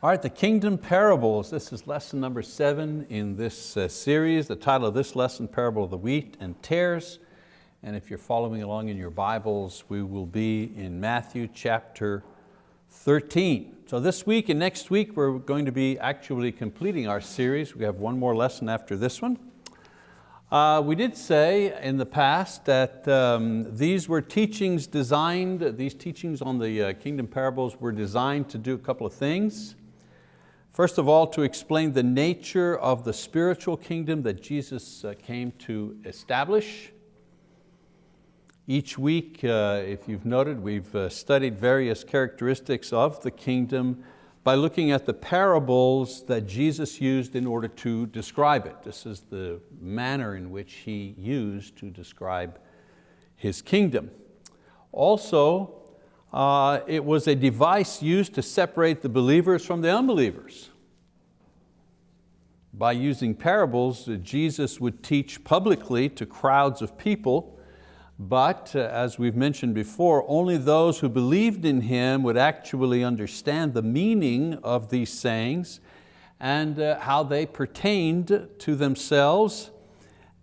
All right, the kingdom parables. This is lesson number seven in this uh, series. The title of this lesson, Parable of the Wheat and Tares. And if you're following along in your Bibles, we will be in Matthew chapter 13. So this week and next week, we're going to be actually completing our series. We have one more lesson after this one. Uh, we did say in the past that um, these were teachings designed, these teachings on the uh, kingdom parables were designed to do a couple of things. First of all, to explain the nature of the spiritual kingdom that Jesus uh, came to establish. Each week, uh, if you've noted, we've uh, studied various characteristics of the kingdom by looking at the parables that Jesus used in order to describe it. This is the manner in which He used to describe His kingdom. Also, uh, it was a device used to separate the believers from the unbelievers. By using parables, Jesus would teach publicly to crowds of people, but uh, as we've mentioned before, only those who believed in Him would actually understand the meaning of these sayings and uh, how they pertained to themselves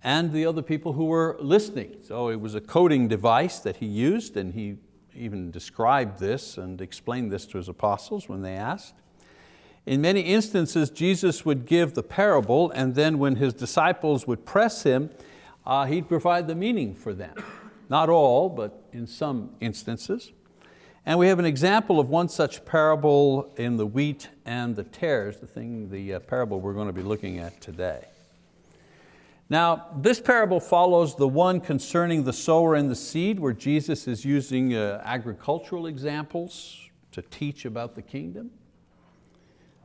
and the other people who were listening. So it was a coding device that He used and He even described this and explained this to His apostles when they asked. In many instances, Jesus would give the parable and then when His disciples would press Him, uh, He'd provide the meaning for them. Not all, but in some instances. And we have an example of one such parable in the wheat and the tares, the thing, the uh, parable we're going to be looking at today. Now, this parable follows the one concerning the sower and the seed, where Jesus is using uh, agricultural examples to teach about the kingdom.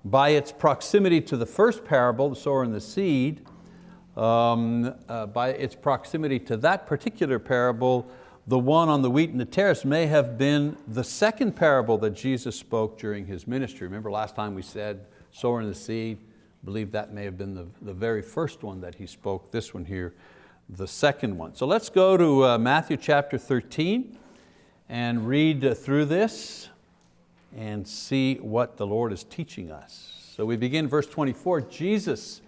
By its proximity to the first parable, the sower and the seed, um, uh, by its proximity to that particular parable, the one on the wheat and the tares may have been the second parable that Jesus spoke during His ministry. Remember last time we said, sower and the seed, believe that may have been the, the very first one that he spoke, this one here, the second one. So let's go to uh, Matthew chapter 13 and read uh, through this and see what the Lord is teaching us. So we begin verse 24, Jesus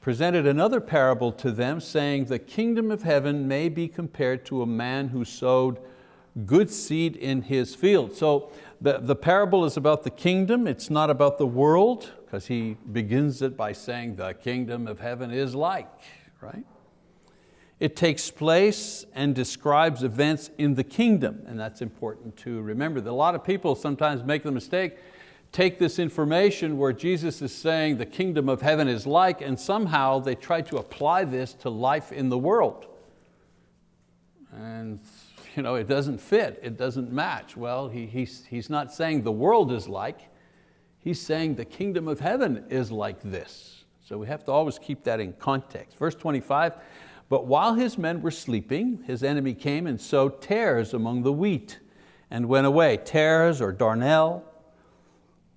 presented another parable to them saying, the kingdom of heaven may be compared to a man who sowed good seed in his field. So the, the parable is about the kingdom, it's not about the world, because he begins it by saying the kingdom of heaven is like, right? It takes place and describes events in the kingdom, and that's important to remember. A lot of people sometimes make the mistake, take this information where Jesus is saying the kingdom of heaven is like, and somehow they try to apply this to life in the world. And you know, it doesn't fit, it doesn't match. Well, he, he's, he's not saying the world is like, he's saying the kingdom of heaven is like this. So we have to always keep that in context. Verse 25, but while his men were sleeping, his enemy came and sowed tares among the wheat and went away. Tares or darnel,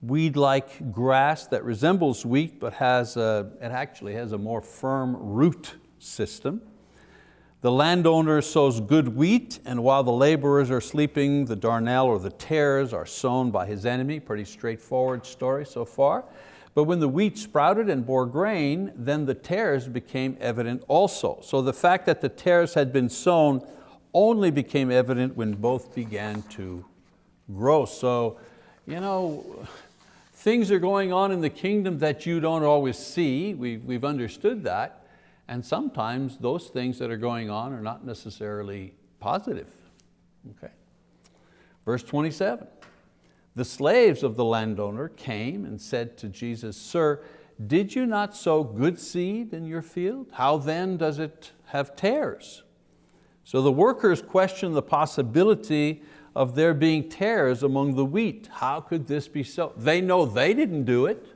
weed-like grass that resembles wheat but has a, it actually has a more firm root system. The landowner sows good wheat, and while the laborers are sleeping, the darnel or the tares are sown by his enemy. Pretty straightforward story so far. But when the wheat sprouted and bore grain, then the tares became evident also. So the fact that the tares had been sown only became evident when both began to grow. So, you know, things are going on in the kingdom that you don't always see. We've, we've understood that. And sometimes those things that are going on are not necessarily positive. Okay. Verse 27, the slaves of the landowner came and said to Jesus, Sir, did you not sow good seed in your field? How then does it have tares? So the workers questioned the possibility of there being tares among the wheat. How could this be so? They know they didn't do it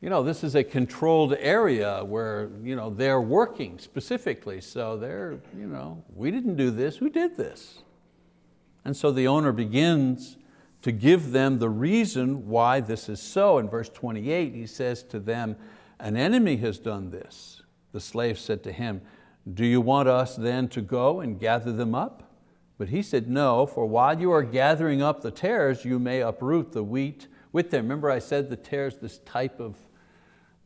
you know, this is a controlled area where you know, they're working specifically. So they're, you know, we didn't do this, who did this? And so the owner begins to give them the reason why this is so. In verse 28, he says to them, an enemy has done this. The slave said to him, do you want us then to go and gather them up? But he said, no, for while you are gathering up the tares, you may uproot the wheat with them. Remember I said the tares, this type of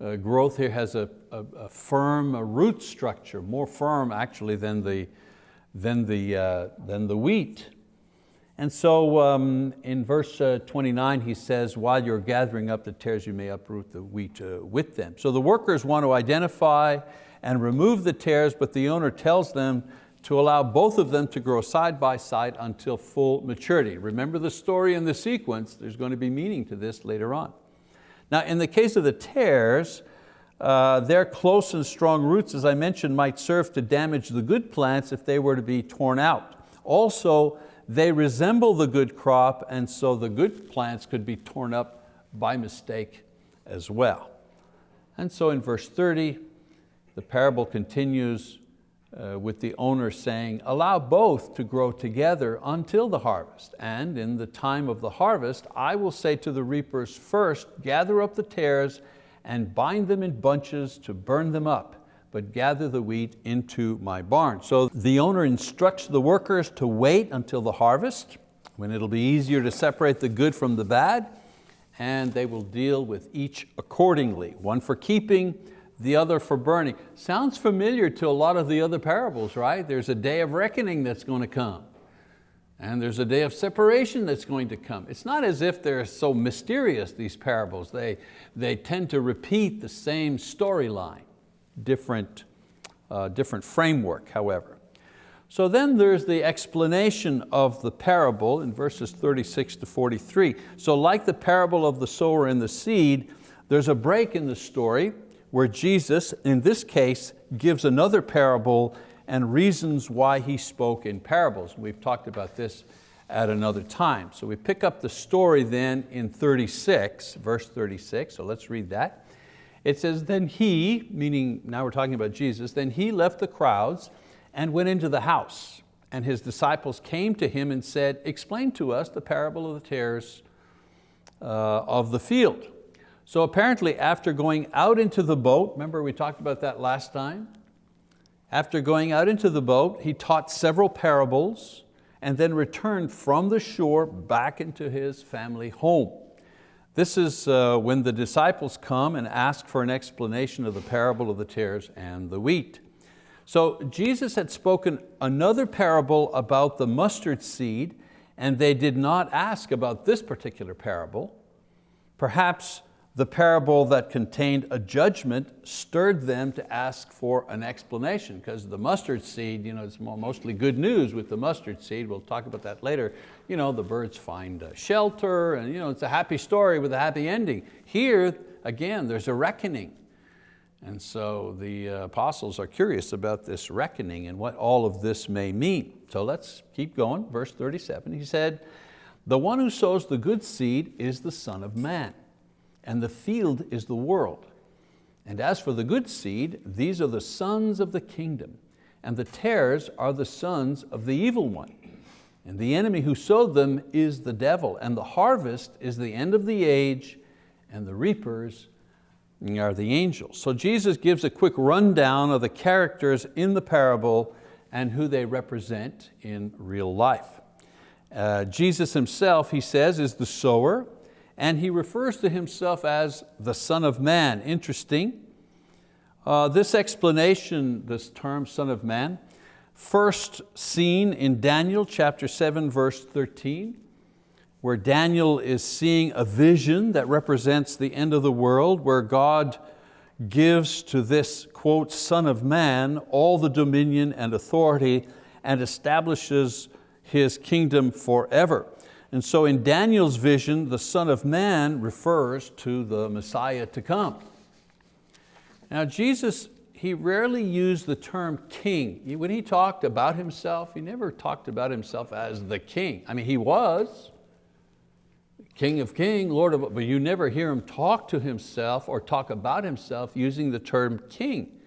uh, growth here has a, a, a firm a root structure, more firm actually than the, than the, uh, than the wheat. And so um, in verse uh, 29 he says, while you're gathering up the tares, you may uproot the wheat uh, with them. So the workers want to identify and remove the tares, but the owner tells them to allow both of them to grow side by side until full maturity. Remember the story and the sequence, there's going to be meaning to this later on. Now in the case of the tares, uh, their close and strong roots, as I mentioned, might serve to damage the good plants if they were to be torn out. Also, they resemble the good crop and so the good plants could be torn up by mistake as well. And so in verse 30, the parable continues uh, with the owner saying, allow both to grow together until the harvest. And in the time of the harvest, I will say to the reapers, first gather up the tares and bind them in bunches to burn them up but gather the wheat into my barn. So the owner instructs the workers to wait until the harvest, when it'll be easier to separate the good from the bad, and they will deal with each accordingly, one for keeping, the other for burning. Sounds familiar to a lot of the other parables, right? There's a day of reckoning that's going to come. And there's a day of separation that's going to come. It's not as if they're so mysterious, these parables. They, they tend to repeat the same storyline different, uh, different framework, however. So then there's the explanation of the parable in verses 36 to 43. So like the parable of the sower and the seed, there's a break in the story where Jesus, in this case, gives another parable and reasons why he spoke in parables. We've talked about this at another time. So we pick up the story then in 36, verse 36, so let's read that. It says, then he, meaning now we're talking about Jesus, then he left the crowds and went into the house. And his disciples came to him and said, explain to us the parable of the tares uh, of the field. So apparently after going out into the boat, remember we talked about that last time? After going out into the boat, he taught several parables and then returned from the shore back into his family home. This is uh, when the disciples come and ask for an explanation of the parable of the tares and the wheat. So Jesus had spoken another parable about the mustard seed and they did not ask about this particular parable. Perhaps the parable that contained a judgment stirred them to ask for an explanation because the mustard seed, you know, it's mostly good news with the mustard seed. We'll talk about that later. You know, the birds find shelter and you know, it's a happy story with a happy ending. Here, again, there's a reckoning. And so the uh, apostles are curious about this reckoning and what all of this may mean. So let's keep going, verse 37. He said, the one who sows the good seed is the son of man and the field is the world. And as for the good seed, these are the sons of the kingdom, and the tares are the sons of the evil one. And the enemy who sowed them is the devil, and the harvest is the end of the age, and the reapers are the angels. So Jesus gives a quick rundown of the characters in the parable and who they represent in real life. Uh, Jesus himself, he says, is the sower, and he refers to himself as the Son of Man. Interesting. Uh, this explanation, this term Son of Man, first seen in Daniel chapter 7 verse 13, where Daniel is seeing a vision that represents the end of the world, where God gives to this, quote, Son of Man all the dominion and authority and establishes His kingdom forever. And so in Daniel's vision, the Son of Man refers to the Messiah to come. Now Jesus, he rarely used the term king. When he talked about himself, he never talked about himself as the king. I mean, he was, King of King, Lord of, but you never hear him talk to himself or talk about himself using the term king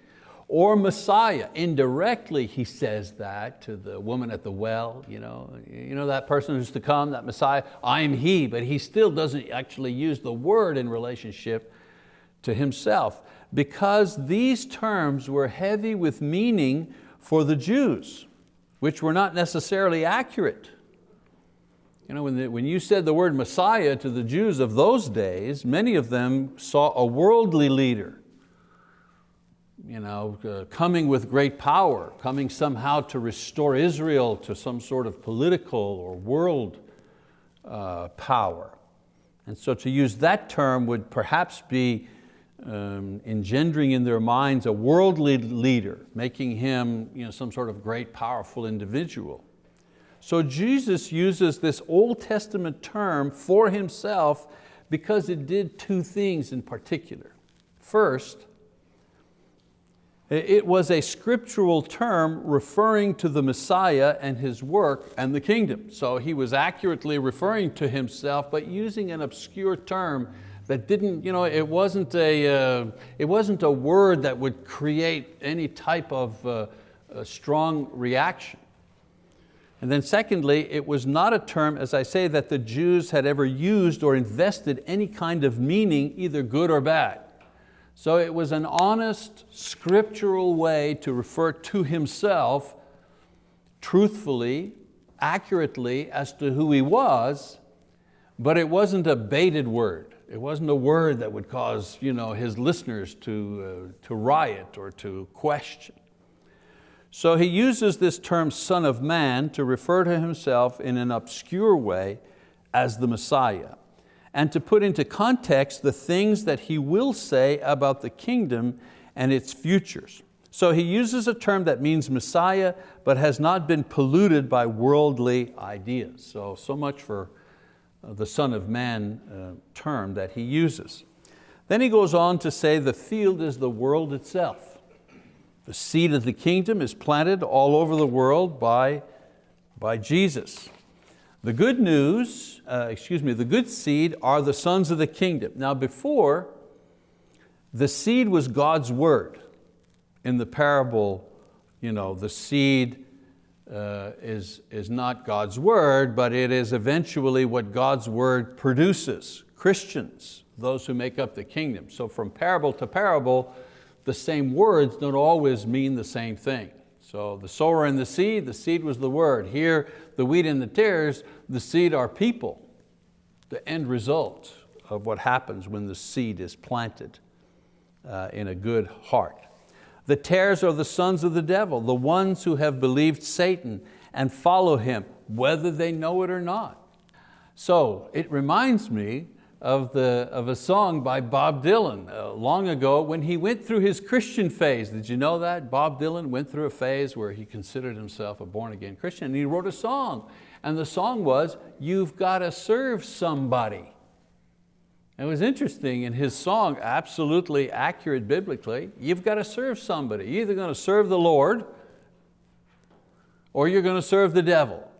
or Messiah. Indirectly he says that to the woman at the well, you know, you know that person who's to come, that Messiah, I'm he, but he still doesn't actually use the word in relationship to himself because these terms were heavy with meaning for the Jews, which were not necessarily accurate. You know, when, the, when you said the word Messiah to the Jews of those days, many of them saw a worldly leader, you know, uh, coming with great power, coming somehow to restore Israel to some sort of political or world uh, power. And so to use that term would perhaps be um, engendering in their minds a worldly leader, making him you know, some sort of great powerful individual. So Jesus uses this Old Testament term for himself because it did two things in particular. First, it was a scriptural term referring to the Messiah and His work and the kingdom. So he was accurately referring to himself, but using an obscure term that didn't, you know, it wasn't a, uh, it wasn't a word that would create any type of uh, strong reaction. And then secondly, it was not a term, as I say, that the Jews had ever used or invested any kind of meaning, either good or bad. So it was an honest, scriptural way to refer to himself truthfully, accurately as to who he was, but it wasn't a baited word. It wasn't a word that would cause you know, his listeners to, uh, to riot or to question. So he uses this term son of man to refer to himself in an obscure way as the Messiah and to put into context the things that he will say about the kingdom and its futures. So he uses a term that means Messiah, but has not been polluted by worldly ideas. So, so much for uh, the Son of Man uh, term that he uses. Then he goes on to say the field is the world itself. The seed of the kingdom is planted all over the world by, by Jesus. The good news, uh, excuse me, the good seed are the sons of the kingdom. Now before, the seed was God's word. In the parable, you know, the seed uh, is, is not God's word, but it is eventually what God's word produces. Christians, those who make up the kingdom. So from parable to parable, the same words don't always mean the same thing. So the sower and the seed, the seed was the word. Here, the wheat and the tares, the seed are people. The end result of what happens when the seed is planted uh, in a good heart. The tares are the sons of the devil, the ones who have believed Satan and follow him, whether they know it or not. So it reminds me of, the, of a song by Bob Dylan uh, long ago when he went through his Christian phase. Did you know that? Bob Dylan went through a phase where he considered himself a born again Christian and he wrote a song. And the song was, you've got to serve somebody. It was interesting in his song, absolutely accurate biblically, you've got to serve somebody. You're either going to serve the Lord or you're going to serve the devil.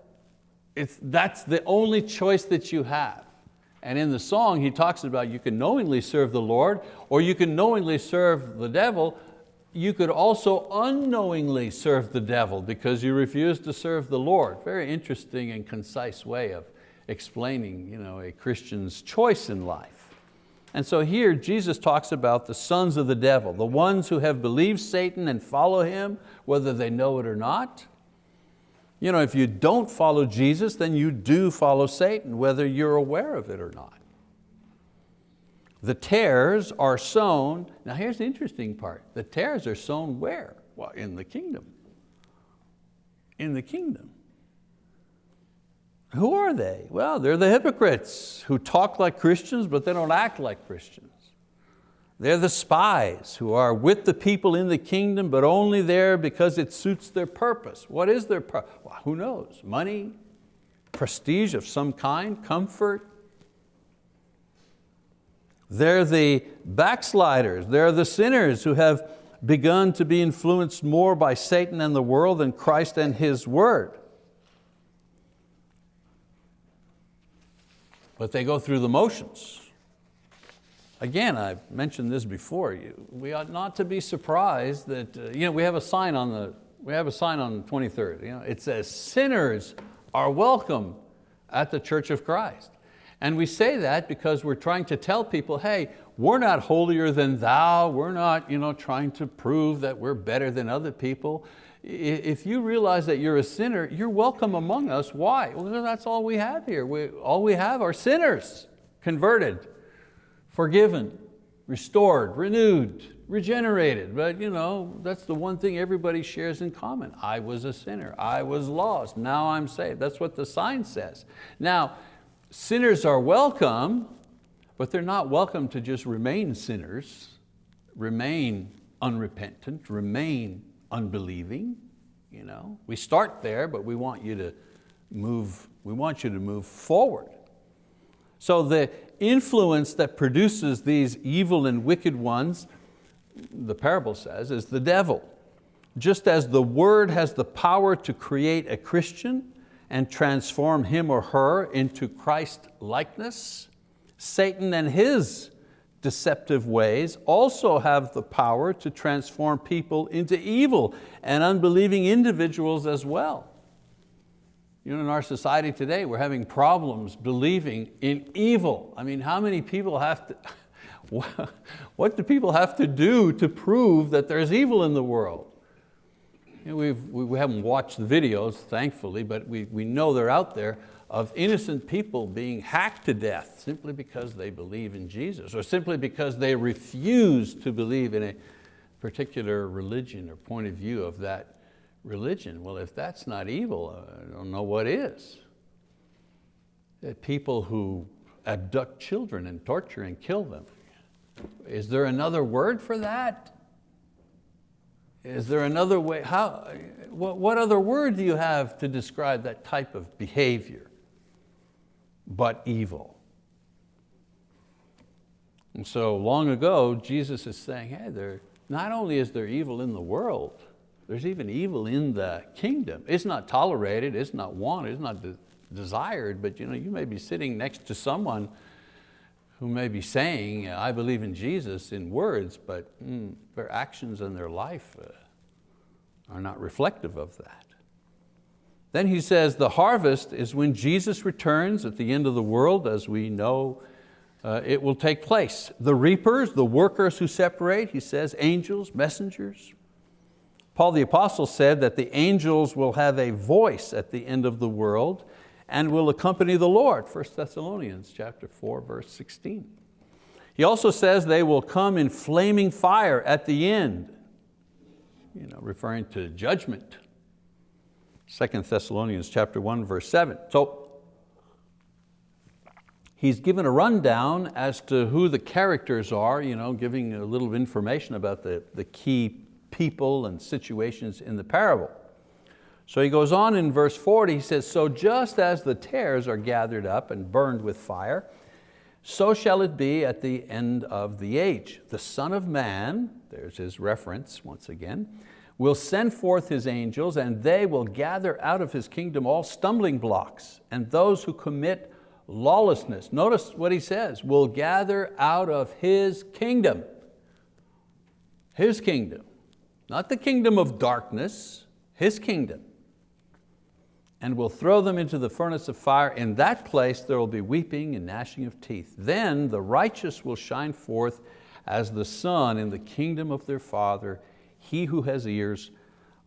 It's, that's the only choice that you have. And in the song, he talks about you can knowingly serve the Lord or you can knowingly serve the devil. You could also unknowingly serve the devil because you refuse to serve the Lord. Very interesting and concise way of explaining you know, a Christian's choice in life. And so here Jesus talks about the sons of the devil, the ones who have believed Satan and follow him, whether they know it or not. You know, if you don't follow Jesus, then you do follow Satan, whether you're aware of it or not. The tares are sown, now here's the interesting part, the tares are sown where? Well, in the kingdom. In the kingdom. Who are they? Well, they're the hypocrites who talk like Christians, but they don't act like Christians. They're the spies who are with the people in the kingdom, but only there because it suits their purpose. What is their purpose? Well, who knows? Money, prestige of some kind, comfort. They're the backsliders, they're the sinners who have begun to be influenced more by Satan and the world than Christ and His word. But they go through the motions. Again, I've mentioned this before, we ought not to be surprised that, uh, you know, we have a sign on the, we have a sign on the 23rd, you know, it says, sinners are welcome at the Church of Christ. And we say that because we're trying to tell people, hey, we're not holier than thou, we're not you know, trying to prove that we're better than other people. if you realize that you're a sinner, you're welcome among us. Why? Well, that's all we have here. We, all we have are sinners, converted, forgiven, restored, renewed, regenerated. But you know, that's the one thing everybody shares in common. I was a sinner, I was lost, now I'm saved. That's what the sign says. Now, sinners are welcome, but they're not welcome to just remain sinners, remain unrepentant, remain unbelieving. You know? We start there, but we want you to move, we want you to move forward. So the influence that produces these evil and wicked ones, the parable says, is the devil. Just as the word has the power to create a Christian and transform him or her into Christ likeness, Satan and his deceptive ways also have the power to transform people into evil and unbelieving individuals as well. You know, in our society today, we're having problems believing in evil. I mean, how many people have to, what do people have to do to prove that there's evil in the world? You know, we've, we haven't watched the videos, thankfully, but we, we know they're out there of innocent people being hacked to death simply because they believe in Jesus or simply because they refuse to believe in a particular religion or point of view of that religion. Well, if that's not evil, I don't know what is. Uh, people who abduct children and torture and kill them. Is there another word for that? Is there another way? How, what, what other word do you have to describe that type of behavior? but evil. And so long ago, Jesus is saying, hey, there, not only is there evil in the world, there's even evil in the kingdom. It's not tolerated, it's not wanted, it's not de desired, but you, know, you may be sitting next to someone who may be saying, I believe in Jesus in words, but mm, their actions and their life uh, are not reflective of that. Then he says the harvest is when Jesus returns at the end of the world, as we know uh, it will take place. The reapers, the workers who separate, he says, angels, messengers. Paul the apostle said that the angels will have a voice at the end of the world and will accompany the Lord, 1 Thessalonians chapter 4, verse 16. He also says they will come in flaming fire at the end, you know, referring to judgment. 2 Thessalonians chapter 1, verse 7. So he's given a rundown as to who the characters are, you know, giving a little information about the, the key people and situations in the parable. So he goes on in verse 40, he says, so just as the tares are gathered up and burned with fire, so shall it be at the end of the age. The Son of Man, there's his reference once again, will send forth His angels and they will gather out of His kingdom all stumbling blocks and those who commit lawlessness. Notice what He says, will gather out of His kingdom. His kingdom, not the kingdom of darkness, His kingdom. And will throw them into the furnace of fire. In that place there will be weeping and gnashing of teeth. Then the righteous will shine forth as the sun in the kingdom of their Father he who has ears,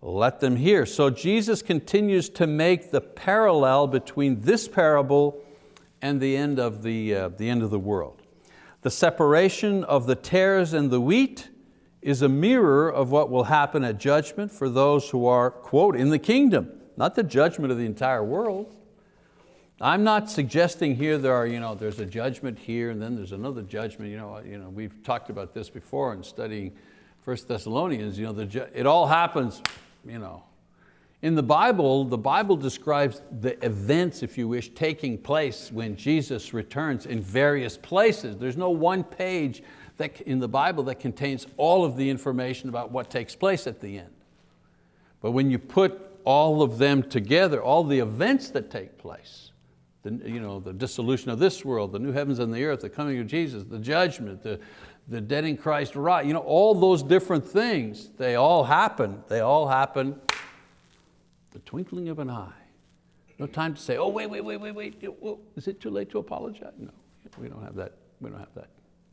let them hear. So Jesus continues to make the parallel between this parable and the end of the, uh, the end of the world. The separation of the tares and the wheat is a mirror of what will happen at judgment for those who are, quote, in the kingdom, not the judgment of the entire world. I'm not suggesting here there are, you know, there's a judgment here and then there's another judgment. You know, you know, we've talked about this before in studying First Thessalonians, you know, the, it all happens, you know. In the Bible, the Bible describes the events, if you wish, taking place when Jesus returns in various places. There's no one page that, in the Bible that contains all of the information about what takes place at the end. But when you put all of them together, all the events that take place, the, you know, the dissolution of this world, the new heavens and the earth, the coming of Jesus, the judgment, the, the dead in Christ rise, you know, all those different things, they all happen. They all happen the twinkling of an eye. No time to say, oh, wait, wait, wait, wait, wait. Is it too late to apologize? No, we don't have that, we don't have that,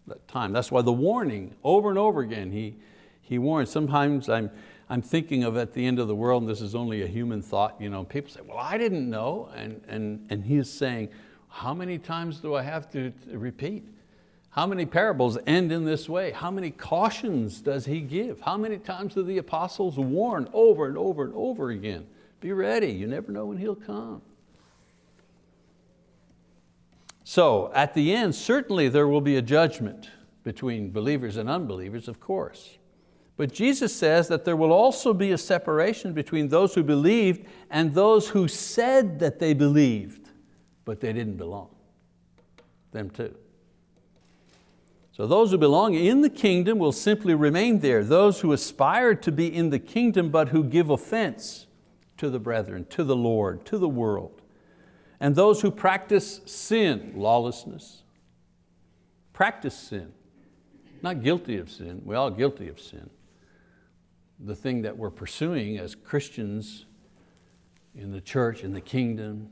that time. That's why the warning, over and over again, he, he warns. Sometimes I'm, I'm thinking of at the end of the world, and this is only a human thought, you know, people say, well, I didn't know. And, and, and he is saying, how many times do I have to repeat? How many parables end in this way? How many cautions does he give? How many times do the apostles warn over and over and over again? Be ready, you never know when he'll come. So at the end, certainly there will be a judgment between believers and unbelievers, of course. But Jesus says that there will also be a separation between those who believed and those who said that they believed, but they didn't belong, them too. So those who belong in the kingdom will simply remain there. Those who aspire to be in the kingdom but who give offense to the brethren, to the Lord, to the world. And those who practice sin, lawlessness, practice sin, not guilty of sin, we're all guilty of sin. The thing that we're pursuing as Christians in the church, in the kingdom,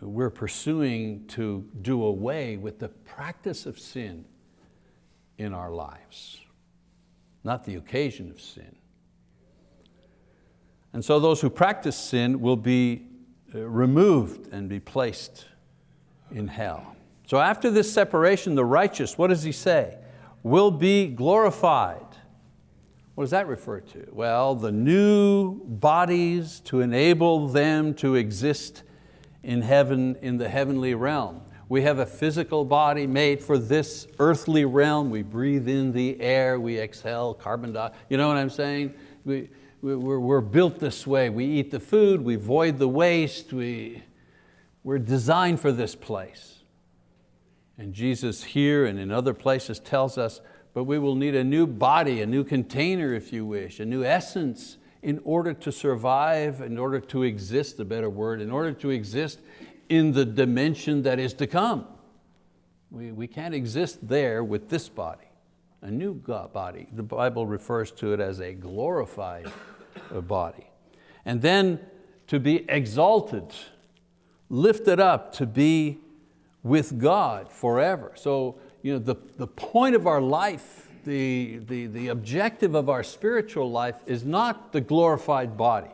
we're pursuing to do away with the practice of sin in our lives, not the occasion of sin. And so those who practice sin will be uh, removed and be placed in hell. So after this separation, the righteous, what does he say? Will be glorified. What does that refer to? Well, the new bodies to enable them to exist in heaven, in the heavenly realm. We have a physical body made for this earthly realm. We breathe in the air, we exhale carbon dioxide. You know what I'm saying? We, we're, we're built this way. We eat the food, we void the waste, we, we're designed for this place. And Jesus here and in other places tells us, but we will need a new body, a new container if you wish, a new essence in order to survive, in order to exist, a better word, in order to exist in the dimension that is to come. We, we can't exist there with this body, a new body. The Bible refers to it as a glorified body. And then to be exalted, lifted up, to be with God forever. So you know, the, the point of our life the, the, the objective of our spiritual life is not the glorified body.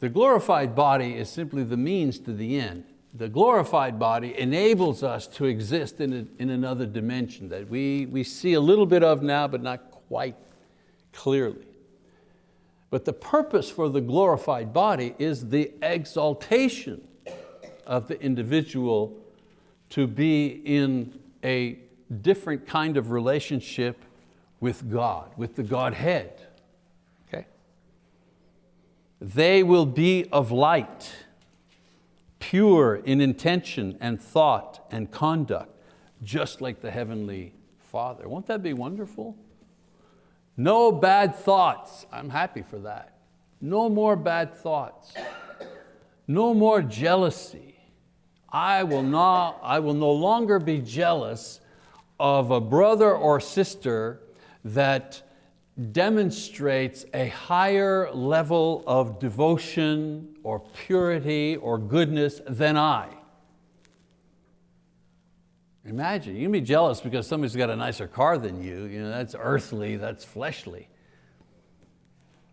The glorified body is simply the means to the end. The glorified body enables us to exist in, a, in another dimension that we, we see a little bit of now, but not quite clearly. But the purpose for the glorified body is the exaltation of the individual to be in a different kind of relationship with God, with the Godhead. Okay? They will be of light, pure in intention and thought and conduct, just like the Heavenly Father. Won't that be wonderful? No bad thoughts. I'm happy for that. No more bad thoughts. No more jealousy. I will, not, I will no longer be jealous of a brother or sister that demonstrates a higher level of devotion or purity or goodness than I. Imagine, you can be jealous because somebody's got a nicer car than you, you know, that's earthly, that's fleshly.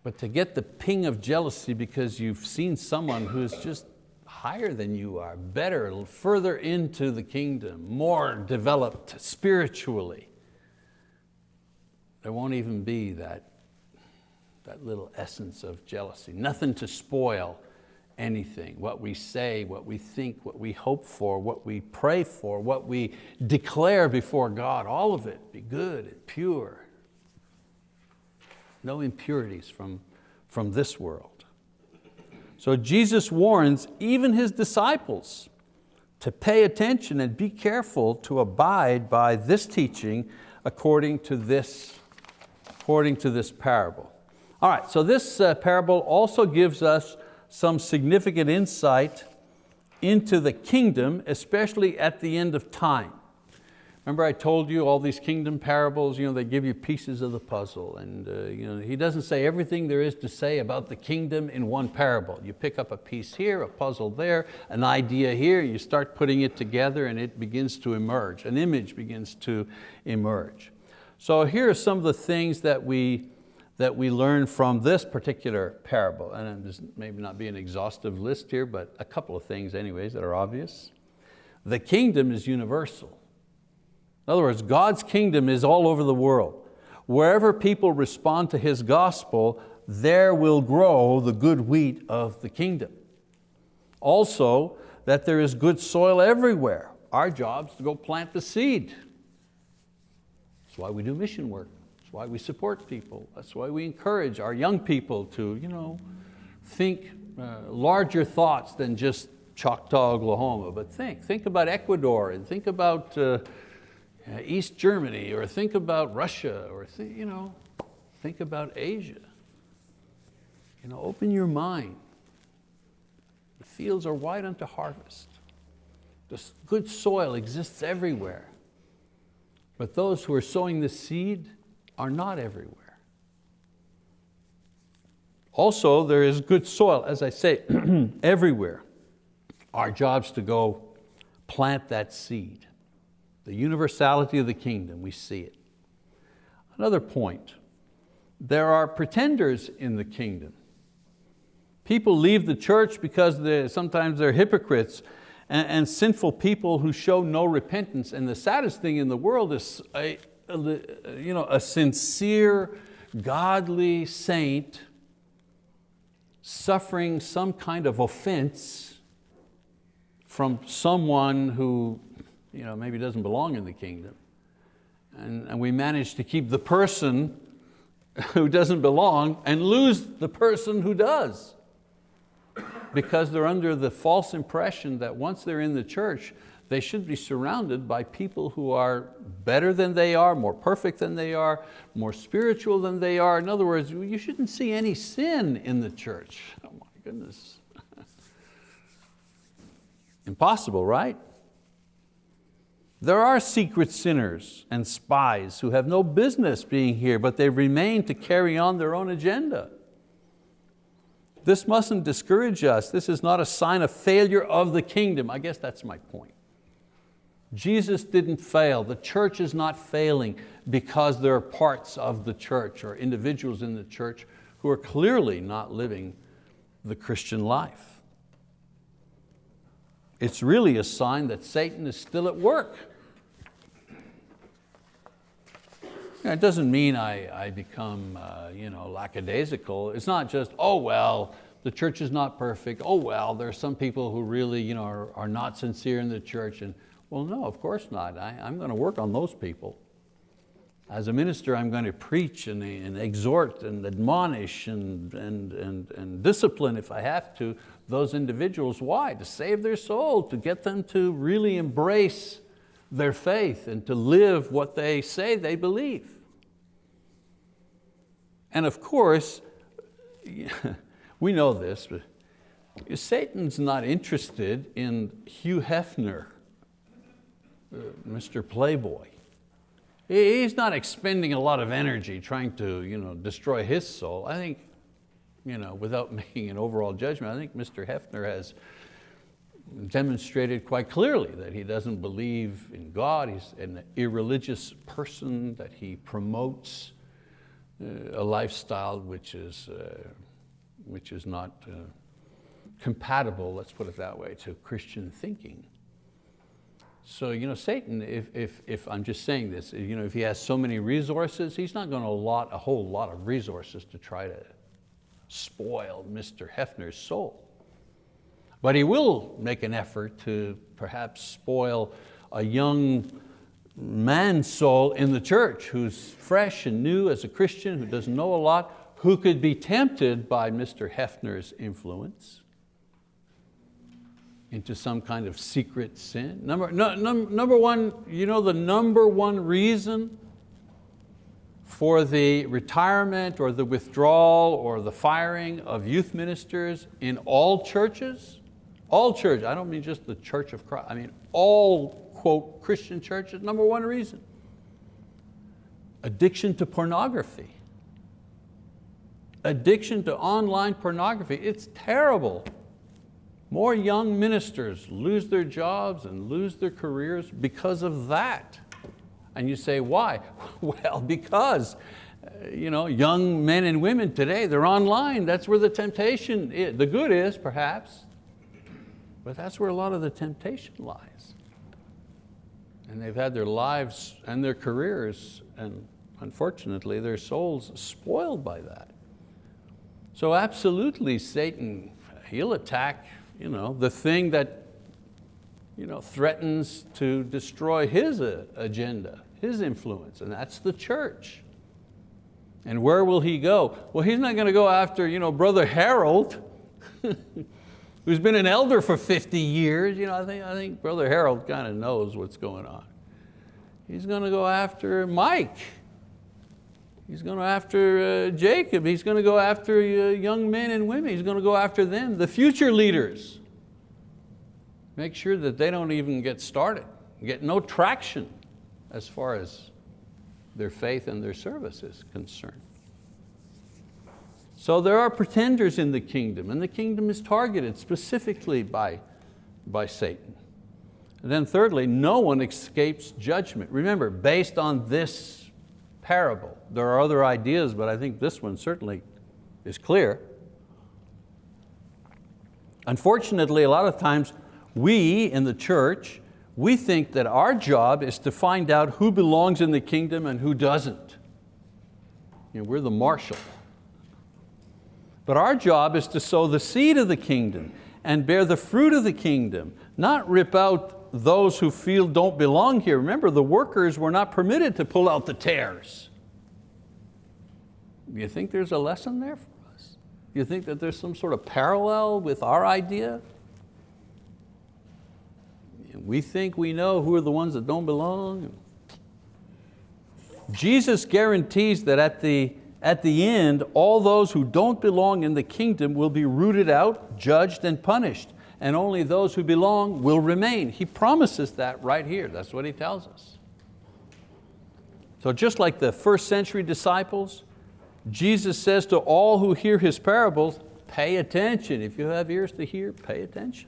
But to get the ping of jealousy because you've seen someone who's just higher than you are, better, further into the kingdom, more developed spiritually. There won't even be that, that little essence of jealousy, nothing to spoil anything, what we say, what we think, what we hope for, what we pray for, what we declare before God, all of it be good and pure. No impurities from, from this world. So Jesus warns even His disciples to pay attention and be careful to abide by this teaching according to this, according to this parable. All right, so this uh, parable also gives us some significant insight into the kingdom, especially at the end of time. Remember I told you all these kingdom parables, you know, they give you pieces of the puzzle. And uh, you know, he doesn't say everything there is to say about the kingdom in one parable. You pick up a piece here, a puzzle there, an idea here, you start putting it together and it begins to emerge. An image begins to emerge. So here are some of the things that we, that we learn from this particular parable. And this maybe not be an exhaustive list here, but a couple of things anyways that are obvious. The kingdom is universal. In other words, God's kingdom is all over the world. Wherever people respond to His gospel, there will grow the good wheat of the kingdom. Also, that there is good soil everywhere. Our job is to go plant the seed. That's why we do mission work. That's why we support people. That's why we encourage our young people to you know, think uh, larger thoughts than just Choctaw, Oklahoma, but think, think about Ecuador and think about uh, East Germany or think about Russia or th you know, think about Asia. You know, open your mind. The fields are wide unto harvest. The good soil exists everywhere. But those who are sowing the seed are not everywhere. Also, there is good soil, as I say, everywhere. Our job's to go plant that seed. The universality of the kingdom, we see it. Another point, there are pretenders in the kingdom. People leave the church because they're, sometimes they're hypocrites and, and, sinful people who show no repentance. And the saddest thing in the world is a, you know, a sincere, godly saint suffering some kind of offense from someone who you know, maybe doesn't belong in the kingdom. And, and we manage to keep the person who doesn't belong and lose the person who does because they're under the false impression that once they're in the church, they should be surrounded by people who are better than they are, more perfect than they are, more spiritual than they are. In other words, you shouldn't see any sin in the church. Oh my goodness. Impossible, right? There are secret sinners and spies who have no business being here, but they remain to carry on their own agenda. This mustn't discourage us. This is not a sign of failure of the kingdom. I guess that's my point. Jesus didn't fail. The church is not failing because there are parts of the church or individuals in the church who are clearly not living the Christian life. It's really a sign that Satan is still at work. It doesn't mean I, I become uh, you know, lackadaisical. It's not just, oh well, the church is not perfect. Oh well, there are some people who really you know, are, are not sincere in the church. And, well, no, of course not. I, I'm going to work on those people. As a minister, I'm going to preach and, and exhort and admonish and, and, and, and discipline if I have to those individuals. Why? To save their soul, to get them to really embrace their faith and to live what they say they believe. And of course, we know this, but Satan's not interested in Hugh Hefner, Mr. Playboy. He's not expending a lot of energy trying to you know, destroy his soul. I think, you know, without making an overall judgment, I think Mr. Hefner has demonstrated quite clearly that he doesn't believe in God, he's an irreligious person, that he promotes uh, a lifestyle which is, uh, which is not uh, compatible, let's put it that way, to Christian thinking. So you know, Satan, if, if, if I'm just saying this, you know, if he has so many resources, he's not going to allot a whole lot of resources to try to spoil Mr. Hefner's soul. But he will make an effort to perhaps spoil a young man's soul in the church who's fresh and new as a Christian, who doesn't know a lot, who could be tempted by Mr. Hefner's influence into some kind of secret sin. Number, no, num, number one, you know the number one reason for the retirement or the withdrawal or the firing of youth ministers in all churches? All church, I don't mean just the church of Christ, I mean all, quote, Christian churches, number one reason. Addiction to pornography. Addiction to online pornography, it's terrible. More young ministers lose their jobs and lose their careers because of that. And you say, why? Well, because uh, you know, young men and women today, they're online. That's where the temptation is. The good is, perhaps, but that's where a lot of the temptation lies. And they've had their lives and their careers and unfortunately their souls spoiled by that. So absolutely Satan, he'll attack you know, the thing that you know, threatens to destroy his uh, agenda, his influence, and that's the church. And where will he go? Well, he's not going to go after you know, Brother Harold, who's been an elder for 50 years. You know, I, think, I think Brother Harold kind of knows what's going on. He's going to go after Mike. He's going to after uh, Jacob. He's going to go after uh, young men and women. He's going to go after them, the future leaders. Make sure that they don't even get started, get no traction as far as their faith and their service is concerned. So there are pretenders in the kingdom and the kingdom is targeted specifically by, by Satan. And then thirdly, no one escapes judgment. Remember, based on this parable, there are other ideas, but I think this one certainly is clear. Unfortunately, a lot of times we in the church, we think that our job is to find out who belongs in the kingdom and who doesn't. You know, we're the marshal. But our job is to sow the seed of the kingdom and bear the fruit of the kingdom, not rip out those who feel don't belong here. Remember, the workers were not permitted to pull out the tares. Do you think there's a lesson there for us? Do you think that there's some sort of parallel with our idea? We think we know who are the ones that don't belong. Jesus guarantees that at the, at the end, all those who don't belong in the kingdom will be rooted out, judged, and punished and only those who belong will remain. He promises that right here, that's what he tells us. So just like the first century disciples, Jesus says to all who hear His parables, pay attention. If you have ears to hear, pay attention.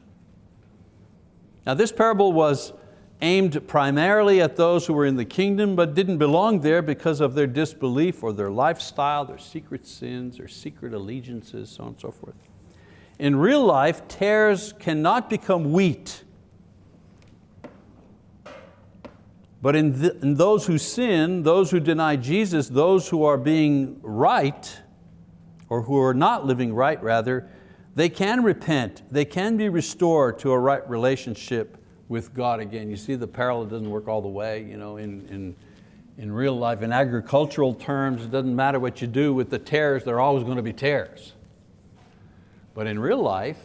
Now this parable was aimed primarily at those who were in the kingdom but didn't belong there because of their disbelief or their lifestyle, their secret sins, their secret allegiances, so on and so forth. In real life, tares cannot become wheat. But in, in, those who sin, those who deny Jesus, those who are being right, or who are not living right rather, they can repent, they can be restored to a right relationship with God again. You see the parallel doesn't work all the way. You know, in, in, in real life, in agricultural terms, it doesn't matter what you do with the tares, they're always going to be tares. But in real life,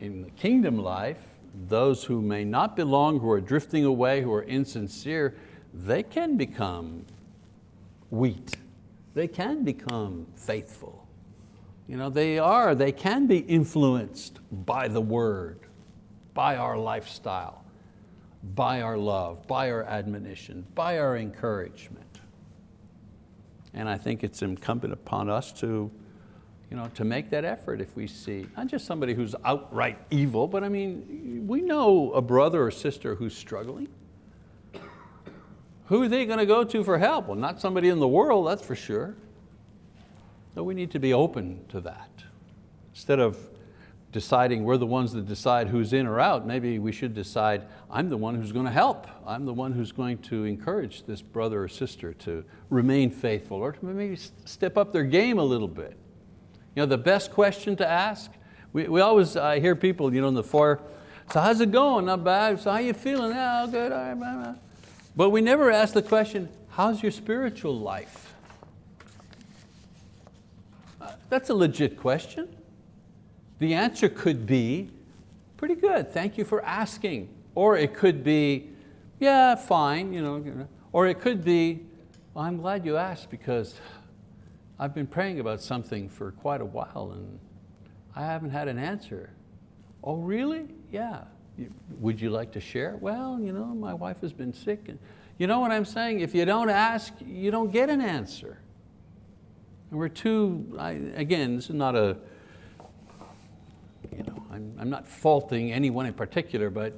in the kingdom life, those who may not belong, who are drifting away, who are insincere, they can become wheat. They can become faithful. You know, they are, they can be influenced by the word, by our lifestyle, by our love, by our admonition, by our encouragement. And I think it's incumbent upon us to you know, to make that effort if we see, not just somebody who's outright evil, but I mean, we know a brother or sister who's struggling. Who are they going to go to for help? Well, not somebody in the world, that's for sure. So we need to be open to that. Instead of deciding we're the ones that decide who's in or out, maybe we should decide I'm the one who's going to help. I'm the one who's going to encourage this brother or sister to remain faithful or to maybe step up their game a little bit. You know, the best question to ask, we, we always uh, hear people you know, in the foyer, so how's it going? Not bad. So how you feeling? Yeah, good. All right, blah, blah. But we never ask the question, how's your spiritual life? Uh, that's a legit question. The answer could be, pretty good, thank you for asking. Or it could be, yeah, fine. You know, or it could be, well, I'm glad you asked because I've been praying about something for quite a while and I haven't had an answer. Oh, really? Yeah. Would you like to share? Well, you know, my wife has been sick. And you know what I'm saying? If you don't ask, you don't get an answer. And we're too, I, again, this is not a, you know, I'm, I'm not faulting anyone in particular, but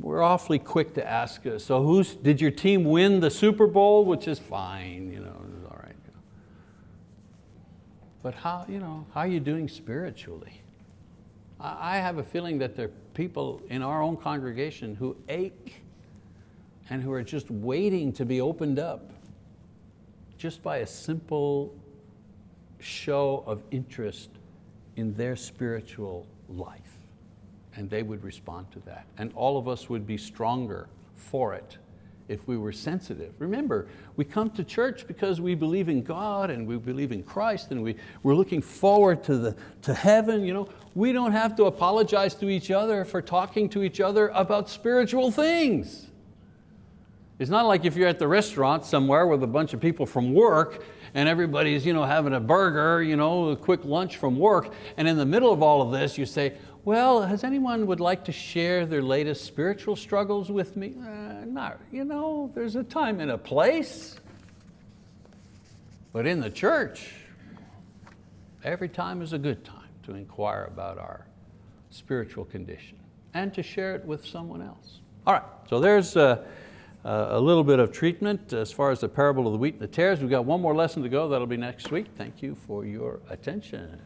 we're awfully quick to ask, uh, so who's, did your team win the Super Bowl? Which is fine, you know, but how, you know, how are you doing spiritually? I I have a feeling that there are people in our own congregation who ache and who are just waiting to be opened up just by a simple show of interest in their spiritual life. And they would respond to that. And all of us would be stronger for it if we were sensitive. Remember, we come to church because we believe in God and we believe in Christ and we, we're looking forward to, the, to heaven. You know? We don't have to apologize to each other for talking to each other about spiritual things. It's not like if you're at the restaurant somewhere with a bunch of people from work and everybody's you know, having a burger, you know, a quick lunch from work, and in the middle of all of this you say, well, has anyone would like to share their latest spiritual struggles with me? Uh, you know, there's a time and a place. But in the church, every time is a good time to inquire about our spiritual condition and to share it with someone else. All right, so there's uh, a little bit of treatment as far as the parable of the wheat and the tares. We've got one more lesson to go, that'll be next week. Thank you for your attention.